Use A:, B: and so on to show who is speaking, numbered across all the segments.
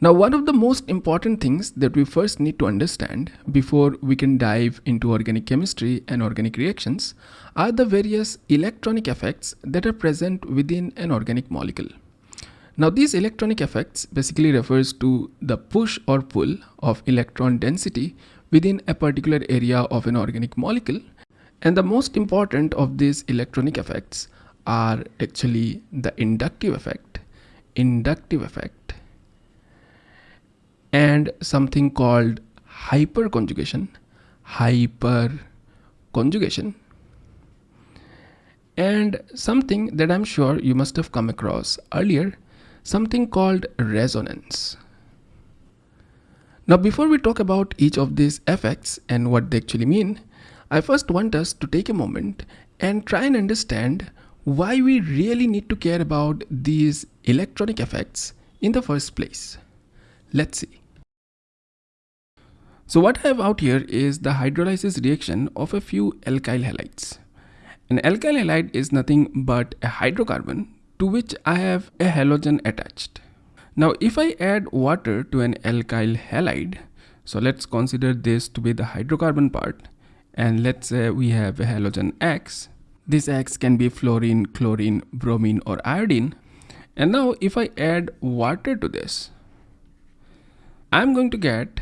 A: Now, one of the most important things that we first need to understand before we can dive into organic chemistry and organic reactions are the various electronic effects that are present within an organic molecule. Now, these electronic effects basically refers to the push or pull of electron density within a particular area of an organic molecule. And the most important of these electronic effects are actually the inductive effect, inductive effect, and something called hyperconjugation, hyperconjugation, and something that I'm sure you must have come across earlier, something called resonance. Now, before we talk about each of these effects and what they actually mean, I first want us to take a moment and try and understand why we really need to care about these electronic effects in the first place. Let's see. So what I have out here is the hydrolysis reaction of a few alkyl halides. An alkyl halide is nothing but a hydrocarbon to which I have a halogen attached. Now if I add water to an alkyl halide, so let's consider this to be the hydrocarbon part and let's say we have a halogen X. This X can be fluorine, chlorine, bromine or iodine. And now if I add water to this, I'm going to get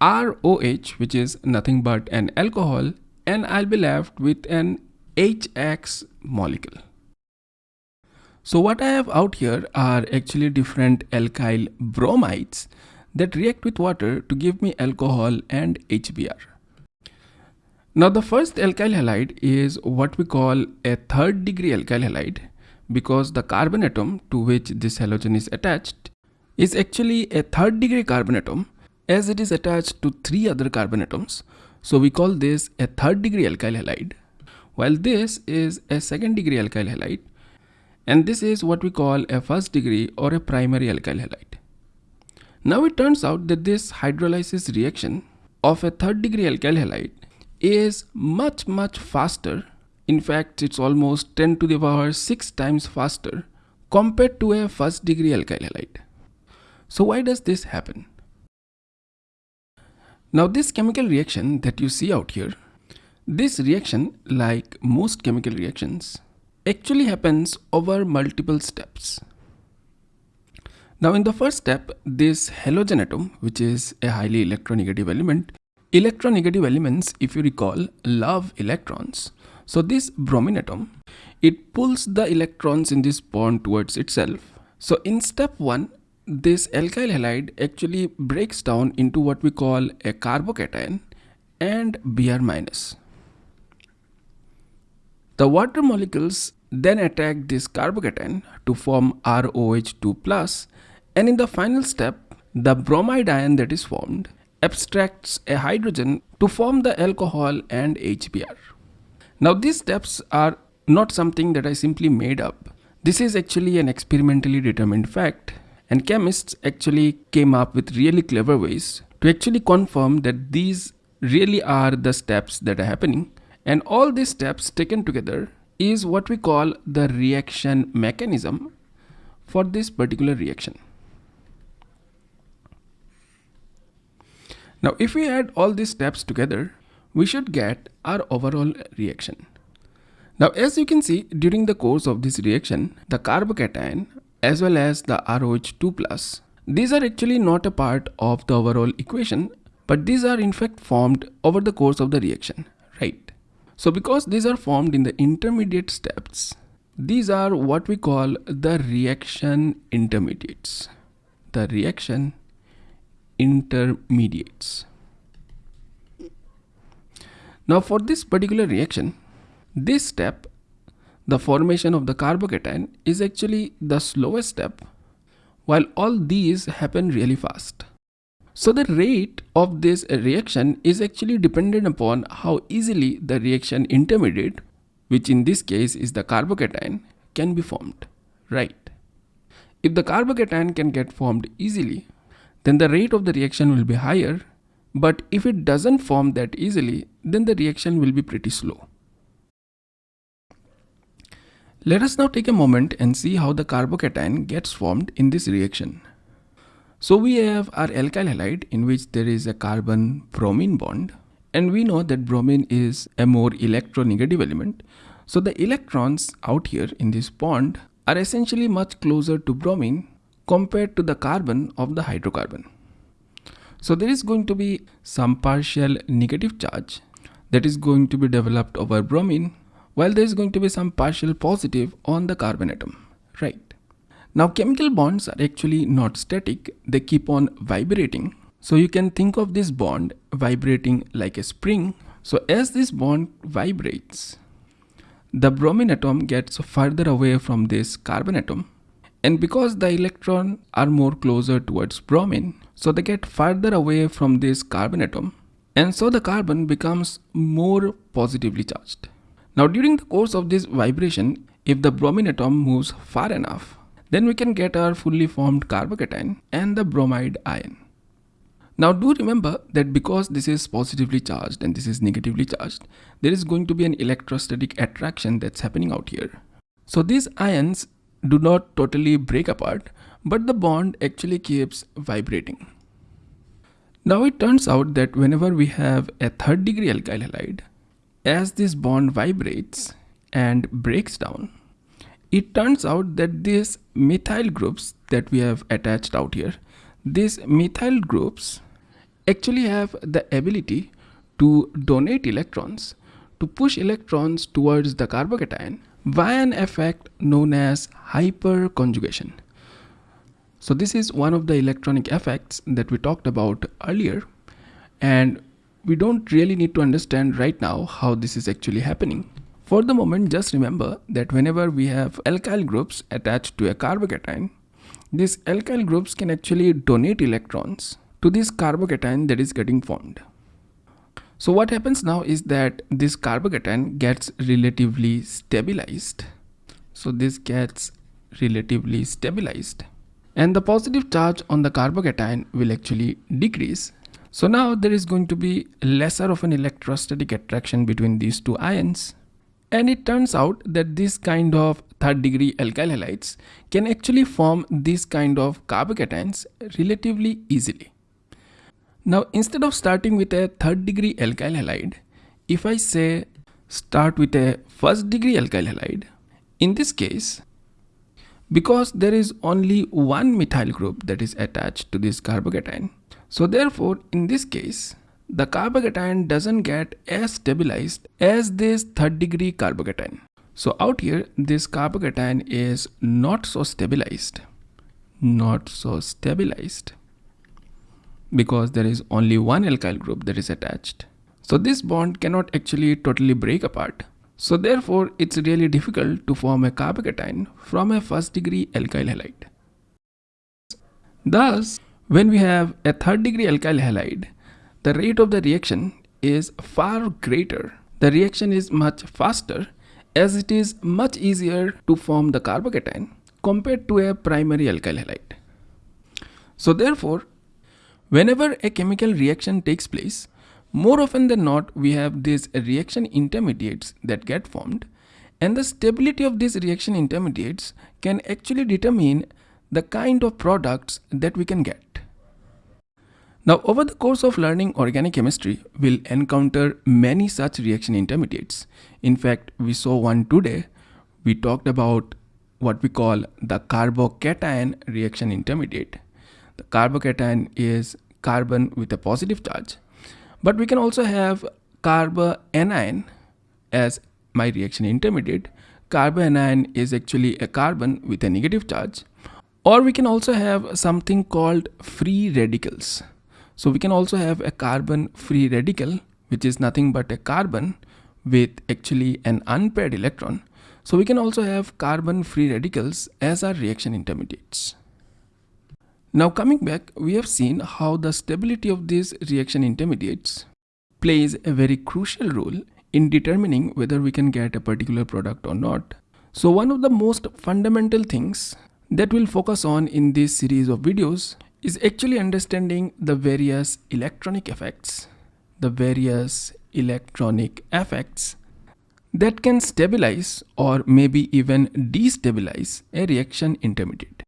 A: ROH which is nothing but an alcohol and I'll be left with an HX molecule. So what I have out here are actually different alkyl bromides that react with water to give me alcohol and HBr. Now the first alkyl halide is what we call a third degree alkyl halide because the carbon atom to which this halogen is attached is actually a third degree carbon atom as it is attached to three other carbon atoms. So we call this a third degree alkyl halide while this is a second degree alkyl halide and this is what we call a first degree or a primary alkyl halide. Now it turns out that this hydrolysis reaction of a third degree alkyl halide is much much faster. In fact, it's almost 10 to the power 6 times faster compared to a first degree alkyl halide. So why does this happen? Now this chemical reaction that you see out here, this reaction like most chemical reactions actually happens over multiple steps. Now in the first step, this halogen atom, which is a highly electronegative element, electronegative elements, if you recall, love electrons. So this bromine atom, it pulls the electrons in this bond towards itself. So in step 1, this alkyl halide actually breaks down into what we call a carbocation and Br minus. The water molecules then attack this carbocation to form ROH2 plus and in the final step the bromide ion that is formed abstracts a hydrogen to form the alcohol and HBr. Now these steps are not something that I simply made up. This is actually an experimentally determined fact and chemists actually came up with really clever ways to actually confirm that these really are the steps that are happening and all these steps taken together is what we call the reaction mechanism for this particular reaction. Now if we add all these steps together, we should get our overall reaction. Now as you can see during the course of this reaction, the carbocation as well as the ROH2 plus, these are actually not a part of the overall equation, but these are in fact formed over the course of the reaction, right? So because these are formed in the intermediate steps, these are what we call the reaction intermediates. The reaction intermediates. Now for this particular reaction, this step, the formation of the carbocation is actually the slowest step while all these happen really fast. So the rate of this reaction is actually dependent upon how easily the reaction intermediate, which in this case is the carbocation, can be formed, right? If the carbocation can get formed easily, then the rate of the reaction will be higher, but if it doesn't form that easily, then the reaction will be pretty slow. Let us now take a moment and see how the carbocation gets formed in this reaction. So we have our alkyl halide in which there is a carbon bromine bond and we know that bromine is a more electronegative element. So the electrons out here in this bond are essentially much closer to bromine compared to the carbon of the hydrocarbon. So there is going to be some partial negative charge that is going to be developed over bromine while there is going to be some partial positive on the carbon atom, right? Now chemical bonds are actually not static, they keep on vibrating. So you can think of this bond vibrating like a spring. So as this bond vibrates, the bromine atom gets further away from this carbon atom. And because the electron are more closer towards bromine, so they get further away from this carbon atom. And so the carbon becomes more positively charged. Now during the course of this vibration, if the bromine atom moves far enough, then we can get our fully formed carbocation and the bromide ion. Now do remember that because this is positively charged and this is negatively charged, there is going to be an electrostatic attraction that's happening out here. So these ions do not totally break apart, but the bond actually keeps vibrating. Now it turns out that whenever we have a third degree alkyl halide, as this bond vibrates and breaks down, it turns out that these methyl groups that we have attached out here, these methyl groups actually have the ability to donate electrons, to push electrons towards the carbocation via an effect known as hyperconjugation. So this is one of the electronic effects that we talked about earlier and we don't really need to understand right now how this is actually happening. For the moment, just remember that whenever we have alkyl groups attached to a carbocation, these alkyl groups can actually donate electrons to this carbocation that is getting formed. So what happens now is that this carbocation gets relatively stabilized. So this gets relatively stabilized and the positive charge on the carbocation will actually decrease. So now there is going to be lesser of an electrostatic attraction between these two ions and it turns out that this kind of third degree alkyl halides can actually form this kind of carbocations relatively easily. Now instead of starting with a third degree alkyl halide, if I say start with a first degree alkyl halide, in this case, because there is only one methyl group that is attached to this carbocation, so therefore in this case, the carbocation doesn't get as stabilized as this third degree carbocation. So out here, this carbocation is not so stabilized, not so stabilized because there is only one alkyl group that is attached. So this bond cannot actually totally break apart. So therefore, it's really difficult to form a carbocation from a first degree alkyl halide. Thus, when we have a third degree alkyl halide, the rate of the reaction is far greater. The reaction is much faster as it is much easier to form the carbocation compared to a primary alkyl halide. So therefore, whenever a chemical reaction takes place, more often than not we have these reaction intermediates that get formed and the stability of these reaction intermediates can actually determine the kind of products that we can get. Now over the course of learning organic chemistry, we'll encounter many such reaction intermediates. In fact, we saw one today. We talked about what we call the carbocation reaction intermediate. The carbocation is carbon with a positive charge. But we can also have carbanion as my reaction intermediate. Carbanion is actually a carbon with a negative charge. Or we can also have something called free radicals. So we can also have a carbon free radical, which is nothing but a carbon with actually an unpaired electron. So we can also have carbon free radicals as our reaction intermediates. Now coming back, we have seen how the stability of these reaction intermediates plays a very crucial role in determining whether we can get a particular product or not. So one of the most fundamental things that we'll focus on in this series of videos is actually understanding the various electronic effects, the various electronic effects that can stabilize or maybe even destabilize a reaction intermediate.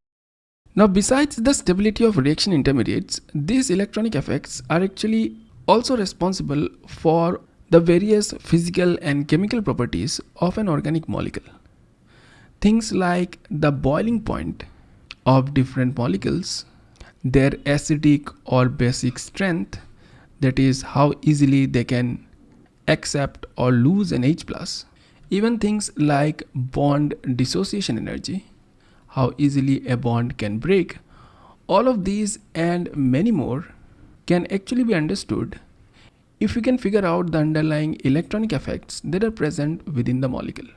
A: Now besides the stability of reaction intermediates, these electronic effects are actually also responsible for the various physical and chemical properties of an organic molecule. Things like the boiling point of different molecules, their acidic or basic strength, that is how easily they can accept or lose an H+. even things like bond dissociation energy, how easily a bond can break, all of these and many more can actually be understood if we can figure out the underlying electronic effects that are present within the molecule.